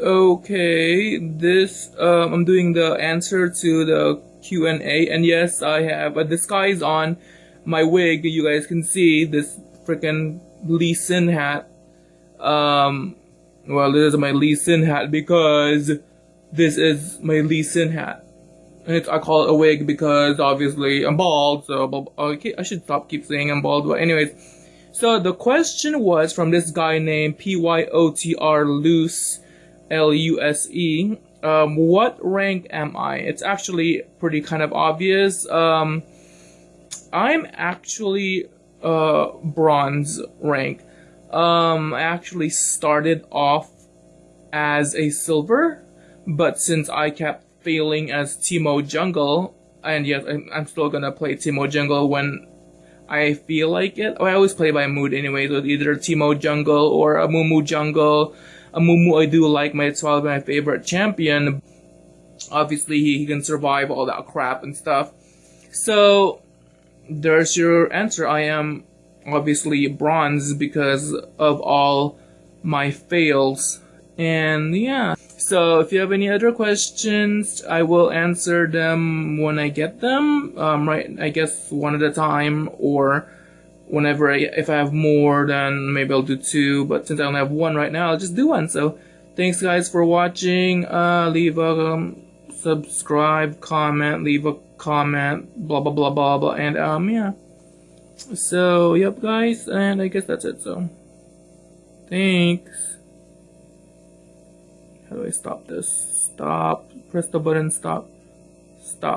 Okay, this um, I'm doing the answer to the Q and yes, I have a disguise on my wig. You guys can see this freaking Lee Sin hat. Um, well, this is my Lee Sin hat because this is my Lee Sin hat. And I call it a wig because obviously I'm bald, so okay, I should stop keep saying I'm bald. But anyways, so the question was from this guy named P Y O T R Loose L U S E. Um, what rank am I? It's actually pretty kind of obvious. Um, I'm actually uh, bronze rank. Um, I actually started off as a silver, but since I kept failing as Teemo Jungle, and yes, I'm still gonna play Teemo Jungle when I feel like it. I always play by mood anyway, so either Teemo Jungle or Amumu Jungle. Amumu I do like, my it's probably my favorite champion. Obviously, he, he can survive all that crap and stuff. So, there's your answer. I am obviously bronze because of all my fails. And yeah. So if you have any other questions, I will answer them when I get them. Um, right, I guess one at a time or whenever I, if I have more, then maybe I'll do two. But since I only have one right now, I'll just do one. So thanks guys for watching. Uh, leave a um, subscribe, comment, leave a comment, blah blah blah blah blah, and um yeah. So yep guys, and I guess that's it. So thanks. How do I stop this? Stop. Press the button. Stop. Stop.